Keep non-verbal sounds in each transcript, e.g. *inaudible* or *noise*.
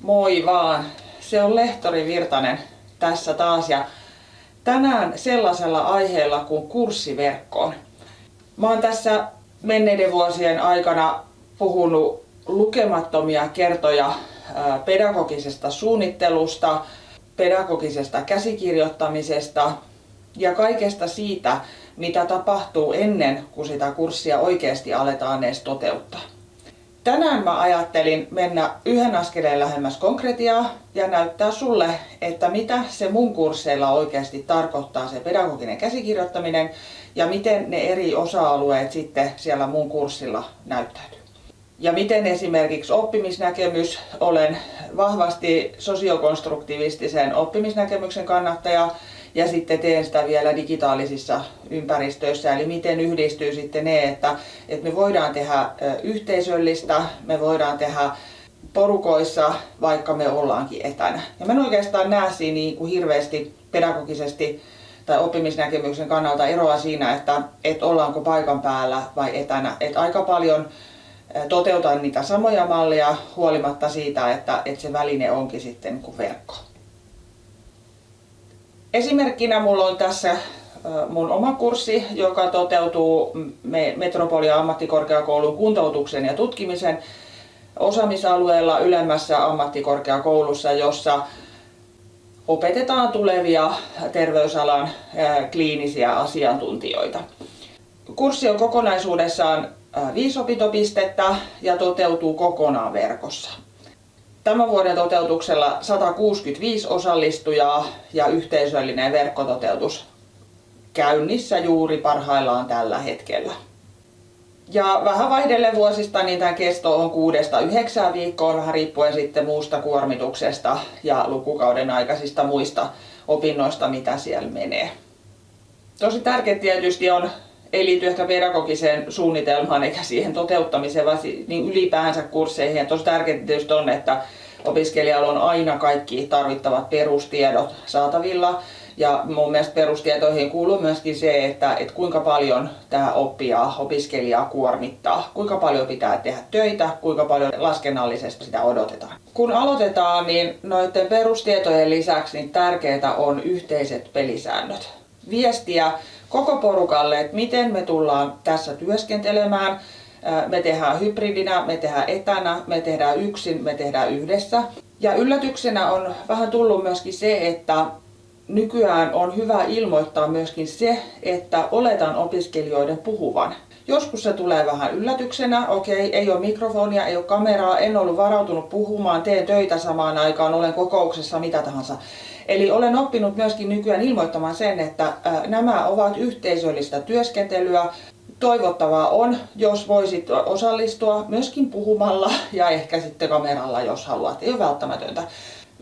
Moi vaan, se on Lehtori Virtanen tässä taas ja tänään sellaisella aiheella kuin kurssiverkkoon. Mä oon tässä menneiden vuosien aikana puhunut lukemattomia kertoja pedagogisesta suunnittelusta, pedagogisesta käsikirjoittamisesta ja kaikesta siitä, mitä tapahtuu ennen kuin sitä kurssia oikeasti aletaan edes toteuttaa. Tänään mä ajattelin mennä yhden askeleen lähemmäs konkretiaa ja näyttää sulle, että mitä se mun kursseilla oikeasti tarkoittaa se pedagoginen käsikirjoittaminen ja miten ne eri osa-alueet sitten siellä mun kurssilla näyttäytyy. Ja miten esimerkiksi oppimisnäkemys, olen vahvasti sosiokonstruktivistisen oppimisnäkemyksen kannattaja ja sitten teen sitä vielä digitaalisissa ympäristöissä. Eli miten yhdistyy sitten ne, että, että me voidaan tehdä yhteisöllistä, me voidaan tehdä porukoissa, vaikka me ollaankin etänä. Ja mä en oikeastaan näe siinä niin kuin hirveästi pedagogisesti tai oppimisnäkemyksen kannalta eroa siinä, että, että ollaanko paikan päällä vai etänä. Että aika paljon toteutan niitä samoja malleja huolimatta siitä, että, että se väline onkin sitten kuin verkko. Esimerkkinä mulla on tässä mun oma kurssi, joka toteutuu Metropolia ammattikorkeakoulun kuntoutuksen ja tutkimisen osaamisalueella ylemmässä ammattikorkeakoulussa, jossa opetetaan tulevia terveysalan kliinisiä asiantuntijoita. Kurssi on kokonaisuudessaan viisi opintopistettä ja toteutuu kokonaan verkossa. Tämän vuoden toteutuksella 165 osallistujaa ja yhteisöllinen verkkototeutus käynnissä juuri parhaillaan tällä hetkellä. Ja vähän vaihdelle vuosista niin tämä kesto on kuudesta yhdeksään viikkoa, vähän riippuen sitten muusta kuormituksesta ja lukukauden aikaisista muista opinnoista, mitä siellä menee. Tosi tärkeää tietysti on ei liity ehkä pedagogiseen suunnitelmaan eikä siihen toteuttamiseen, vaan niin ylipäänsä kursseihin. Ja tosi tärkeää tietysti on, että opiskelijalla on aina kaikki tarvittavat perustiedot saatavilla. Ja mun mielestä perustietoihin kuuluu myöskin se, että, että kuinka paljon tämä oppijaa, opiskelijaa kuormittaa, kuinka paljon pitää tehdä töitä, kuinka paljon laskennallisesti sitä odotetaan. Kun aloitetaan, niin noiden perustietojen lisäksi niin tärkeää on yhteiset pelisäännöt. Viestiä koko porukalle, että miten me tullaan tässä työskentelemään. Me tehdään hybridinä, me tehdään etänä, me tehdään yksin, me tehdään yhdessä. Ja yllätyksenä on vähän tullut myöskin se, että nykyään on hyvä ilmoittaa myöskin se, että oletan opiskelijoiden puhuvan. Joskus se tulee vähän yllätyksenä, okei, ei ole mikrofonia, ei ole kameraa, en ollut varautunut puhumaan, teen töitä samaan aikaan, olen kokouksessa, mitä tahansa. Eli olen oppinut myöskin nykyään ilmoittamaan sen, että nämä ovat yhteisöllistä työskentelyä. Toivottavaa on, jos voisit osallistua myöskin puhumalla ja ehkä sitten kameralla, jos haluat. Ei ole välttämätöntä.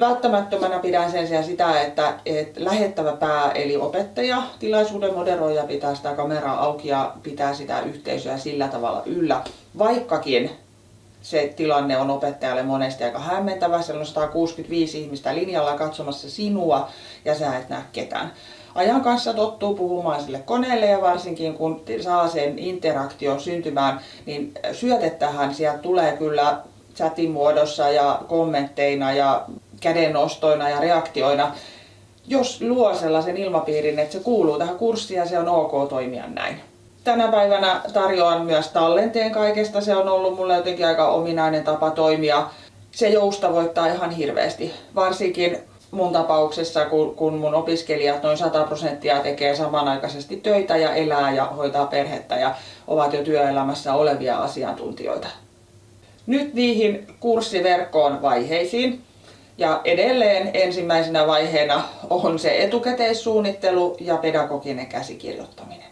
Välttämättömänä pidän sen sijaan sitä, että, että lähettävä pää eli opettaja, tilaisuuden moderoija pitää sitä kameraa auki ja pitää sitä yhteisöä sillä tavalla yllä. Vaikkakin se tilanne on opettajalle monesti aika hämmentävä. Siellä on 165 ihmistä linjalla katsomassa sinua ja sä et näe ketään. Ajan kanssa tottuu puhumaan sille koneelle ja varsinkin kun saa sen interaktion syntymään, niin syötettähän sieltä tulee kyllä chatin muodossa ja kommentteina ja kädennostoina ja reaktioina, jos luo sellaisen ilmapiirin, että se kuuluu tähän kurssiin ja se on ok toimia näin. Tänä päivänä tarjoan myös tallenteen kaikesta. Se on ollut mulle jotenkin aika ominainen tapa toimia. Se joustavoittaa ihan hirveästi. Varsinkin mun tapauksessa, kun, kun mun opiskelijat noin 100 prosenttia tekee samanaikaisesti töitä ja elää ja hoitaa perhettä ja ovat jo työelämässä olevia asiantuntijoita. Nyt niihin kurssiverkkoon vaiheisiin. Ja edelleen ensimmäisenä vaiheena on se etukäteissuunnittelu ja pedagoginen käsikirjoittaminen.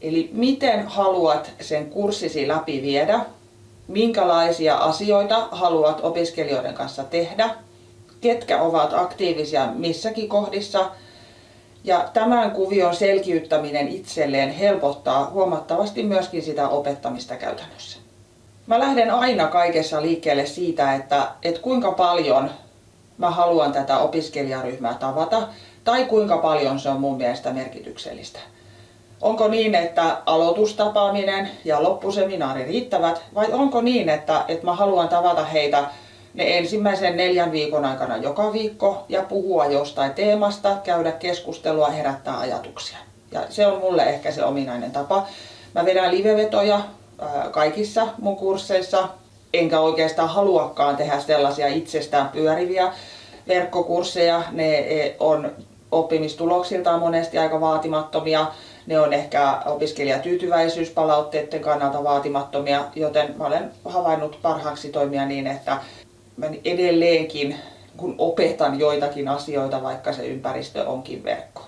Eli miten haluat sen kurssisi läpi viedä, minkälaisia asioita haluat opiskelijoiden kanssa tehdä, ketkä ovat aktiivisia missäkin kohdissa. Ja tämän kuvion selkiyttäminen itselleen helpottaa huomattavasti myöskin sitä opettamista käytännössä. Mä lähden aina kaikessa liikkeelle siitä, että, että kuinka paljon mä haluan tätä opiskelijaryhmää tavata tai kuinka paljon se on mun mielestä merkityksellistä. Onko niin, että aloitustapaaminen ja loppuseminaari riittävät vai onko niin, että, että mä haluan tavata heitä ne ensimmäisen neljän viikon aikana joka viikko ja puhua jostain teemasta, käydä keskustelua, herättää ajatuksia. Ja se on mulle ehkä se ominainen tapa. Mä vedän livevetoja kaikissa mun kursseissa, enkä oikeastaan haluakaan tehdä sellaisia itsestään pyöriviä verkkokursseja. Ne e, on oppimistuloksiltaan monesti aika vaatimattomia. Ne on ehkä opiskelijatyytyväisyyspalautteiden kannalta vaatimattomia, joten mä olen havainnut parhaaksi toimia niin, että mä edelleenkin kun opetan joitakin asioita, vaikka se ympäristö onkin verkko.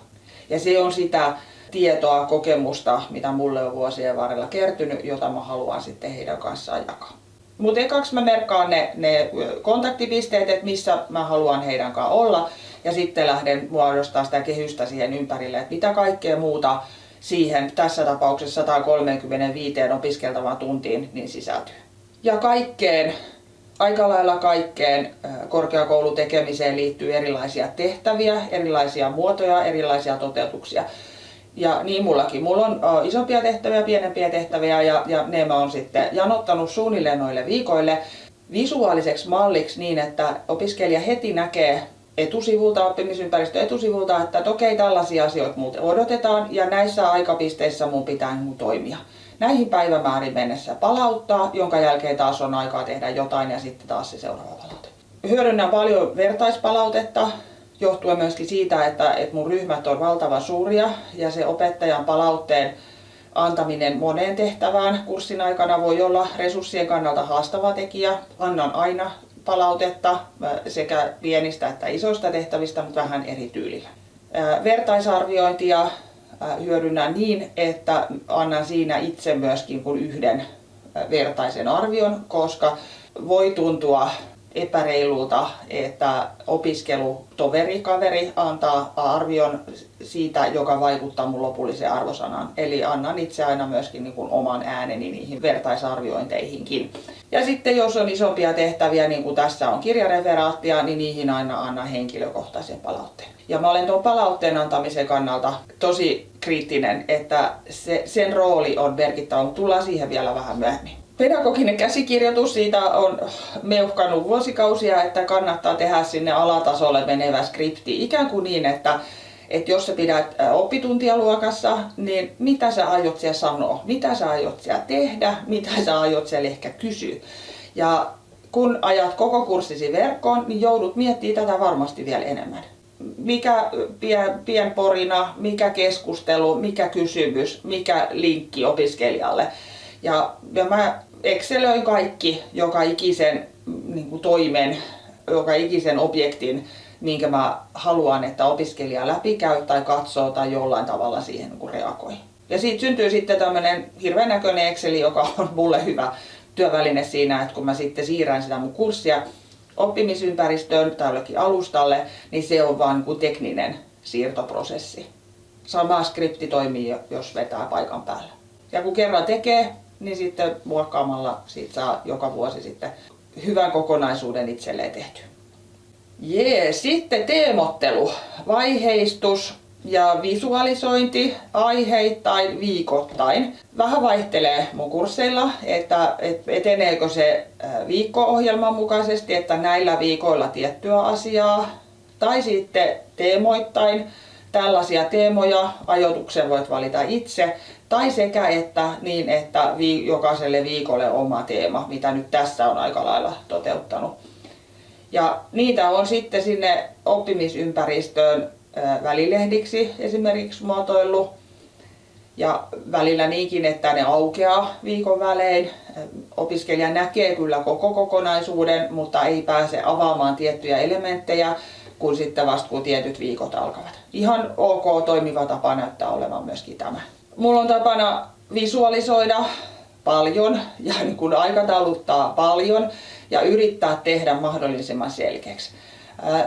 Ja se on sitä tietoa, kokemusta, mitä mulle on vuosien varrella kertynyt, jota mä haluan sitten heidän kanssaan jakaa. Mutta ekaksi mä merkkaan ne, ne kontaktipisteet, että missä mä haluan heidän kanssaan olla. Ja sitten lähden muodostaa sitä kehystä siihen ympärille, että mitä kaikkea muuta siihen tässä tapauksessa 135 opiskeltavaan tuntiin niin sisältyy. Ja kaikkeen, aika lailla kaikkeen korkeakoulutekemiseen liittyy erilaisia tehtäviä, erilaisia muotoja, erilaisia toteutuksia. Ja niin mullakin. Mulla on uh, isompia tehtäviä, pienempiä tehtäviä ja, ja ne mä oon sitten janottanut suunnilleen noille viikoille visuaaliseksi malliksi niin, että opiskelija heti näkee etusivulta, oppimisympäristö etusivulta, että, että okei, tällaisia asioita muuten odotetaan ja näissä aikapisteissä mun pitää mun toimia. Näihin päivämäärin mennessä palauttaa, jonka jälkeen taas on aikaa tehdä jotain ja sitten taas se seuraava palaute. Hyödynnän paljon vertaispalautetta, johtuen myöskin siitä, että, että mun ryhmät on valtavan suuria ja se opettajan palautteen antaminen moneen tehtävään kurssin aikana voi olla resurssien kannalta haastava tekijä. Annan aina palautetta sekä pienistä että isoista tehtävistä, mutta vähän eri tyylillä. Vertaisarviointia hyödynnän niin, että annan siinä itse myöskin kuin yhden vertaisen arvion, koska voi tuntua epäreilulta, että opiskelutoveri, kaveri antaa arvion siitä, joka vaikuttaa mun lopulliseen arvosanaan. Eli annan itse aina myöskin niin kuin oman ääneni niihin vertaisarviointeihinkin. Ja sitten jos on isompia tehtäviä, niin kuin tässä on kirjareferaattia, niin niihin aina annan henkilökohtaisen palautteen. Ja mä olen tuon palautteen antamisen kannalta tosi kriittinen, että se, sen rooli on merkittävä, mutta tullaan siihen vielä vähän myöhemmin. Pedagoginen käsikirjoitus, siitä on meuhkannut vuosikausia, että kannattaa tehdä sinne alatasolle menevä skripti. Ikään kuin niin, että, että jos sä pidät oppituntia luokassa, niin mitä sä aiot siellä sanoa, mitä sä aiot siellä tehdä, mitä sä aiot siellä ehkä kysyä. Ja kun ajat koko kurssisi verkkoon, niin joudut miettimään tätä varmasti vielä enemmän. Mikä pien, pienporina, mikä keskustelu, mikä kysymys, mikä linkki opiskelijalle. Ja, ja mä Excelöin kaikki joka ikisen niin kuin toimen, joka ikisen objektin, minkä mä haluan, että opiskelija läpikäy tai katsoo tai jollain tavalla siihen niin reagoi. Ja siitä syntyy sitten tämmöinen hirveän näköinen Excel, joka on mulle hyvä työväline siinä, että kun mä sitten siirrän sitä mun kurssia oppimisympäristöön tai jollekin alustalle, niin se on vaan niin kuin tekninen siirtoprosessi. Sama skripti toimii, jos vetää paikan päällä. Ja kun kerran tekee, niin sitten muokkaamalla siitä saa joka vuosi sitten hyvän kokonaisuuden itselleen tehty. Jee, sitten teemottelu, vaiheistus ja visualisointi aiheittain viikoittain. Vähän vaihtelee mun kursseilla, että eteneekö se viikko-ohjelman mukaisesti, että näillä viikoilla tiettyä asiaa, tai sitten teemoittain tällaisia teemoja, ajoituksen voit valita itse, tai sekä että niin, että vi, jokaiselle viikolle oma teema, mitä nyt tässä on aika lailla toteuttanut. Ja niitä on sitten sinne oppimisympäristöön välilehdiksi esimerkiksi muotoillut. Ja välillä niinkin, että ne aukeaa viikon välein. Opiskelija näkee kyllä koko kokonaisuuden, mutta ei pääse avaamaan tiettyjä elementtejä, kun sitten vasta kun tietyt viikot alkavat. Ihan ok toimiva tapa näyttää olevan myöskin tämä. Mulla on tapana visualisoida paljon ja *laughs* niin kuin aikatauluttaa paljon ja yrittää tehdä mahdollisimman selkeäksi.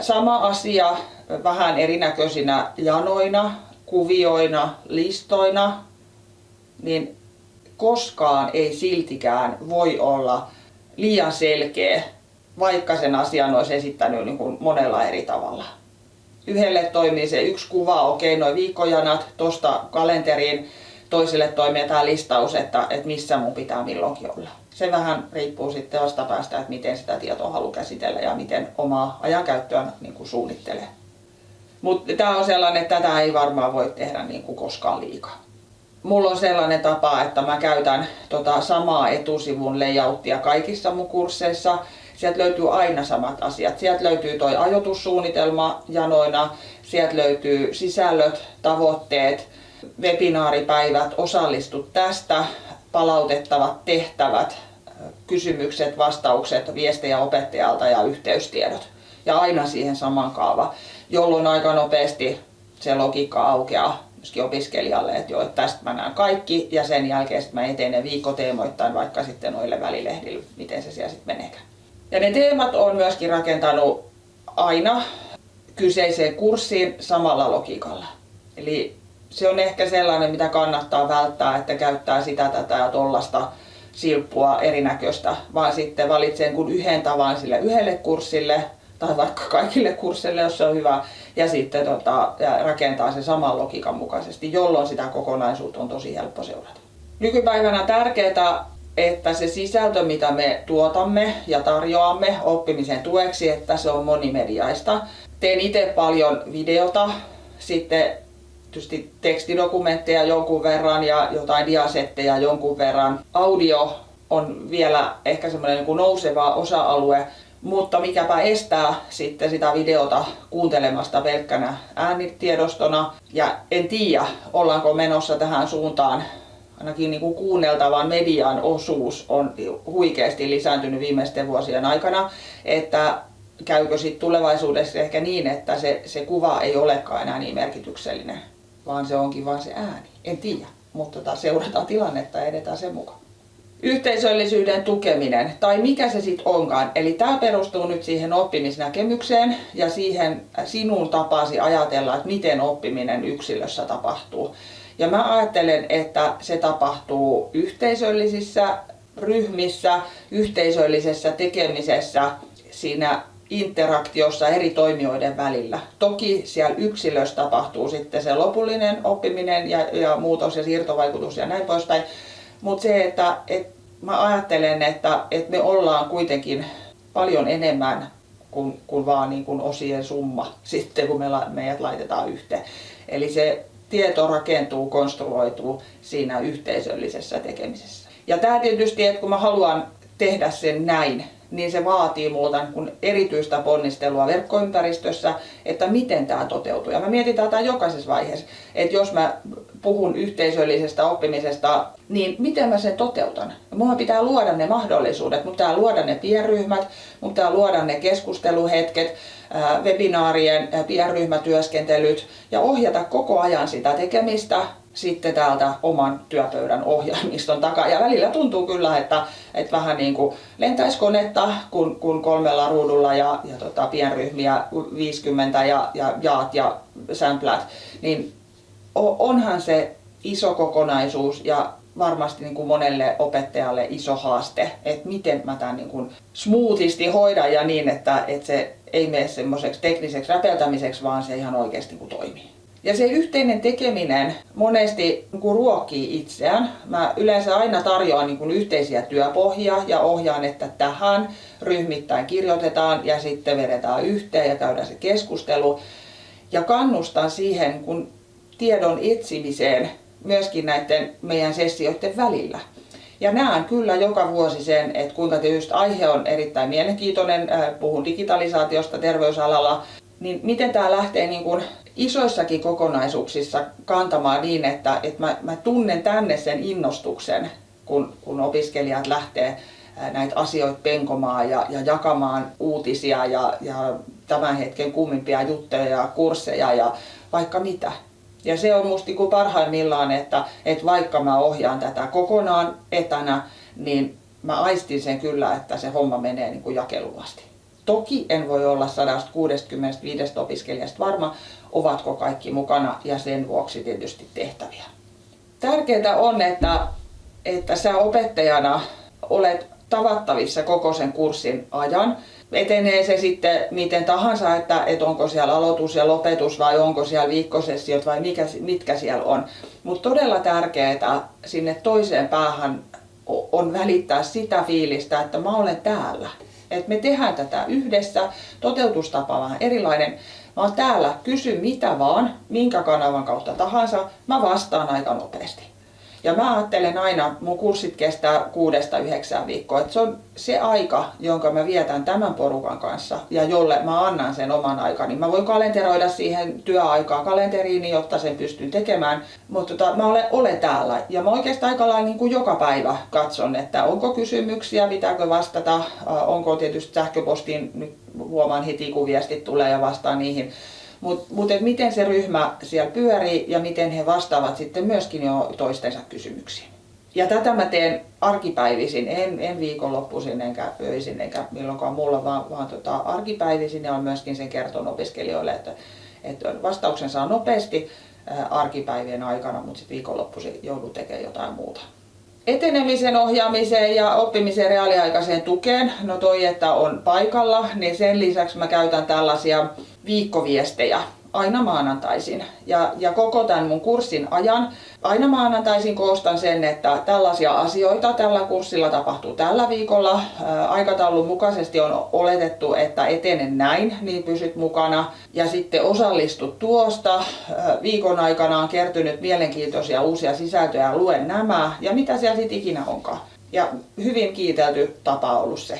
Sama asia vähän erinäköisinä janoina, kuvioina, listoina, niin koskaan ei siltikään voi olla liian selkeä, vaikka sen asian olisi esittänyt niin kuin monella eri tavalla. Yhdelle toimii se yksi kuva, okei, okay, noin viikkojanat tuosta kalenteriin toisille toimii listaus, että, että missä mun pitää milloinkin olla. Se vähän riippuu sitten vastapäästä, että miten sitä tietoa haluaa käsitellä ja miten omaa ajankäyttöä niin kuin suunnittelee. Mutta tämä on sellainen, että tätä ei varmaan voi tehdä niin kuin koskaan liikaa. Mulla on sellainen tapa, että mä käytän tota samaa etusivun layouttia kaikissa mun kursseissa. Sieltä löytyy aina samat asiat. Sieltä löytyy toi ajoitussuunnitelma janoina, sieltä löytyy sisällöt, tavoitteet, webinaaripäivät, osallistu tästä, palautettavat tehtävät, kysymykset, vastaukset, viestejä opettajalta ja yhteystiedot. Ja aina siihen saman kaava, jolloin aika nopeasti se logiikka aukeaa myöskin opiskelijalle, että joo, tästä mä näen kaikki ja sen jälkeen sitten mä etenen viikkoteemoittain vaikka sitten noille välilehdille, miten se siellä sitten meneekään. Ja ne teemat on myöskin rakentanut aina kyseiseen kurssiin samalla logiikalla. Eli se on ehkä sellainen, mitä kannattaa välttää, että käyttää sitä, tätä ja tollasta silppua erinäköistä, vaan sitten valitsee kun yhden tavan sille yhdelle kurssille tai vaikka kaikille kursseille, jos se on hyvä, ja sitten tota, ja rakentaa se saman logiikan mukaisesti, jolloin sitä kokonaisuutta on tosi helppo seurata. Nykypäivänä tärkeää, että se sisältö, mitä me tuotamme ja tarjoamme oppimisen tueksi, että se on monimediaista. Teen itse paljon videota, sitten tietysti tekstidokumentteja jonkun verran ja jotain diasetteja jonkun verran. Audio on vielä ehkä semmoinen niin nouseva osa-alue, mutta mikäpä estää sitten sitä videota kuuntelemasta pelkkänä äänitiedostona. Ja en tiedä, ollaanko menossa tähän suuntaan. Ainakin niin kuin kuunneltavan median osuus on huikeasti lisääntynyt viimeisten vuosien aikana, että käykö sitten tulevaisuudessa ehkä niin, että se, se kuva ei olekaan enää niin merkityksellinen, vaan se onkin vain se ääni. En tiedä, mutta tota, seurataan tilannetta ja edetään sen mukaan yhteisöllisyyden tukeminen, tai mikä se sitten onkaan. Eli tämä perustuu nyt siihen oppimisnäkemykseen ja siihen sinun tapasi ajatella, että miten oppiminen yksilössä tapahtuu. Ja mä ajattelen, että se tapahtuu yhteisöllisissä ryhmissä, yhteisöllisessä tekemisessä, siinä interaktiossa eri toimijoiden välillä. Toki siellä yksilössä tapahtuu sitten se lopullinen oppiminen ja, ja muutos ja siirtovaikutus ja näin poispäin. Mutta se, että et mä ajattelen, että, että me ollaan kuitenkin paljon enemmän kuin, kuin vaan niin kuin osien summa *laughs* sitten, kun me, meidät laitetaan yhteen. Eli se tieto rakentuu, konstruoituu siinä yhteisöllisessä tekemisessä. Ja tämä tietysti, että kun mä haluan tehdä sen näin, niin se vaatii multa niin erityistä ponnistelua verkkoympäristössä, että miten tämä toteutuu. Ja mä mietin tätä jokaisessa vaiheessa, että jos mä puhun yhteisöllisestä oppimisesta, niin miten mä sen toteutan? Mulla pitää luoda ne mahdollisuudet, mutta pitää luoda ne pienryhmät, mutta pitää luoda ne keskusteluhetket, webinaarien pienryhmätyöskentelyt ja ohjata koko ajan sitä tekemistä sitten täältä oman työpöydän ohjelmiston takaa. Ja välillä tuntuu kyllä, että, että vähän niin kuin lentäisi konetta, kun, kun kolmella ruudulla ja, ja tota, pienryhmiä 50 ja, ja jaat ja sämplät, niin onhan se iso kokonaisuus ja varmasti niin kuin monelle opettajalle iso haaste, että miten mä tämän niin kuin smoothisti hoidan ja niin, että, että se ei mene semmoiseksi tekniseksi räpeltämiseksi, vaan se ihan oikeasti niin kuin toimii. Ja se yhteinen tekeminen monesti niin ruokkii itseään. Mä yleensä aina tarjoan niin kuin yhteisiä työpohjia ja ohjaan, että tähän ryhmittäin kirjoitetaan ja sitten vedetään yhteen ja käydään se keskustelu. Ja kannustan siihen kun tiedon etsimiseen myöskin näiden meidän sessioiden välillä. Ja näen kyllä joka vuosi sen, että kuinka tietysti aihe on erittäin mielenkiintoinen, äh, puhun digitalisaatiosta terveysalalla, niin miten tämä lähtee niin kuin isoissakin kokonaisuuksissa kantamaan niin, että, että mä, mä tunnen tänne sen innostuksen, kun, kun opiskelijat lähtee näitä asioita penkomaan ja, ja jakamaan uutisia ja, ja tämän hetken kummimpia juttuja ja kursseja ja vaikka mitä. Ja se on musta niin parhaimmillaan, että, että vaikka mä ohjaan tätä kokonaan etänä, niin mä aistin sen kyllä, että se homma menee niin jakeluvasti. Toki en voi olla 165 opiskelijasta varma, ovatko kaikki mukana ja sen vuoksi tietysti tehtäviä. Tärkeää on, että, että sä opettajana olet tavattavissa koko sen kurssin ajan. etenee se sitten miten tahansa, että, että onko siellä aloitus ja lopetus vai onko siellä viikkosessiot vai mikä, mitkä siellä on. Mutta todella tärkeää sinne toiseen päähän on välittää sitä fiilistä, että mä olen täällä. Että me tehdään tätä yhdessä, toteutustapa vähän erilainen. Oon täällä, kysy mitä vaan, minkä kanavan kautta tahansa, mä vastaan aika nopeasti. Ja mä ajattelen aina, mun kurssit kestää kuudesta yhdeksään viikkoa, että se on se aika, jonka mä vietän tämän porukan kanssa ja jolle mä annan sen oman aikani. Mä voin kalenteroida siihen työaikaa kalenteriini, jotta sen pystyn tekemään, mutta tota, mä olen, olen täällä. Ja mä oikeastaan aika lailla niin kuin joka päivä katson, että onko kysymyksiä, pitääkö vastata, onko tietysti sähköpostiin, nyt huomaan heti kun viestit tulee ja vastaan niihin mutta mut, miten se ryhmä siellä pyörii ja miten he vastaavat sitten myöskin jo toistensa kysymyksiin. Ja tätä mä teen arkipäivisin, en, en viikonloppuisin enkä öisin enkä milloinkaan mulla, vaan, vaan tota, arkipäivisin ja on myöskin sen kerton opiskelijoille, että, että vastauksen saa nopeasti arkipäivien aikana, mutta sitten viikonloppuisin joudut tekemään jotain muuta. Etenemisen ohjaamiseen ja oppimisen reaaliaikaiseen tukeen, no toi, että on paikalla, niin sen lisäksi mä käytän tällaisia viikkoviestejä aina maanantaisin. Ja, ja koko tämän mun kurssin ajan aina maanantaisin koostan sen, että tällaisia asioita tällä kurssilla tapahtuu tällä viikolla. Aikataulun mukaisesti on oletettu, että etenen näin, niin pysyt mukana. Ja sitten osallistut tuosta. Viikon aikana on kertynyt mielenkiintoisia uusia sisältöjä, luen nämä ja mitä siellä sitten ikinä onkaan. Ja hyvin kiitelty tapa ollut se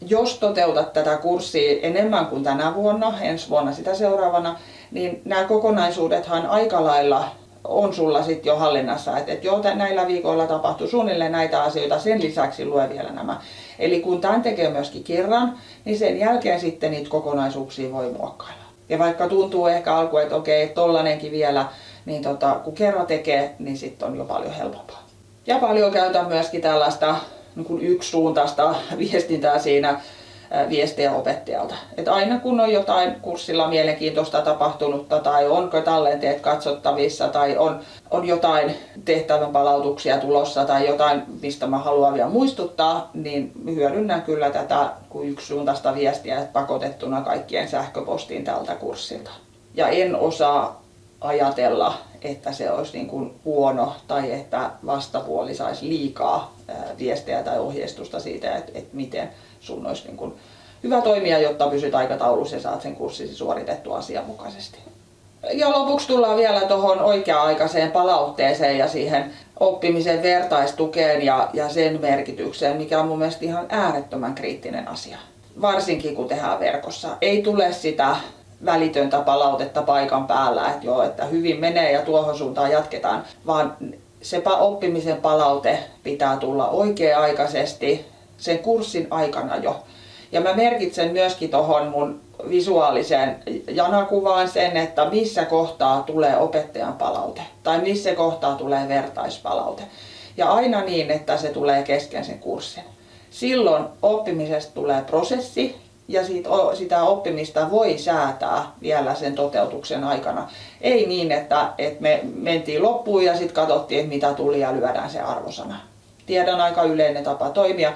jos toteutat tätä kurssia enemmän kuin tänä vuonna, ensi vuonna sitä seuraavana, niin nämä kokonaisuudethan aika lailla on sulla sitten jo hallinnassa, että et joo, näillä viikoilla tapahtuu suunnilleen näitä asioita, sen lisäksi lue vielä nämä. Eli kun tämän tekee myöskin kerran, niin sen jälkeen sitten niitä kokonaisuuksia voi muokkailla. Ja vaikka tuntuu ehkä alku, että okei, tollanenkin vielä, niin tota, kun kerran tekee, niin sitten on jo paljon helpompaa. Ja paljon käytän myöskin tällaista niin kuin yksisuuntaista viestintää siinä viestejä opettajalta. Et aina kun on jotain kurssilla mielenkiintoista tapahtunutta tai onko tallenteet katsottavissa tai on, on jotain tehtävän palautuksia tulossa tai jotain, mistä mä haluan vielä muistuttaa, niin hyödynnän kyllä tätä kuin yksisuuntaista viestiä pakotettuna kaikkien sähköpostiin tältä kurssilta. Ja en osaa ajatella, että se olisi niin kuin huono tai että vastapuoli saisi liikaa viestejä tai ohjeistusta siitä, että, että miten sun olisi niin kuin hyvä toimia, jotta pysyt aikataulussa ja saat sen kurssisi suoritettua asianmukaisesti. Ja lopuksi tullaan vielä tuohon oikea-aikaiseen palautteeseen ja siihen oppimisen vertaistukeen ja, ja sen merkitykseen, mikä on mun mielestä ihan äärettömän kriittinen asia. Varsinkin kun tehdään verkossa. Ei tule sitä välitöntä palautetta paikan päällä, että joo, että hyvin menee ja tuohon suuntaan jatketaan, vaan se oppimisen palaute pitää tulla oikea-aikaisesti sen kurssin aikana jo. Ja mä merkitsen myöskin tuohon mun visuaaliseen janakuvaan sen, että missä kohtaa tulee opettajan palaute tai missä kohtaa tulee vertaispalaute. Ja aina niin, että se tulee kesken sen kurssin. Silloin oppimisesta tulee prosessi ja siitä, sitä oppimista voi säätää vielä sen toteutuksen aikana. Ei niin, että, että me mentiin loppuun ja sitten katsottiin, että mitä tuli ja lyödään se arvosana. Tiedän aika yleinen tapa toimia,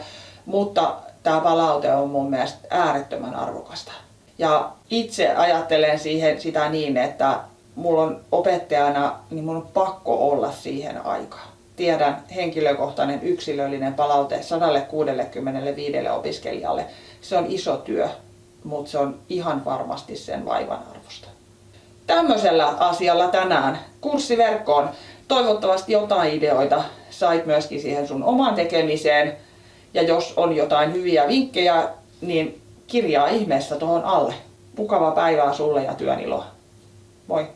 mutta tämä palaute on mun mielestä äärettömän arvokasta. Ja itse ajattelen siihen sitä niin, että mulla on opettajana, niin mun on pakko olla siihen aikaan. Tiedän henkilökohtainen yksilöllinen palaute 165 opiskelijalle. Se on iso työ, mutta se on ihan varmasti sen vaivan arvosta. Tämmöisellä asialla tänään kurssiverkkoon. Toivottavasti jotain ideoita sait myöskin siihen sun omaan tekemiseen. Ja jos on jotain hyviä vinkkejä, niin kirjaa ihmeessä tuohon alle. Mukavaa päivää sulle ja työn iloa. Moi!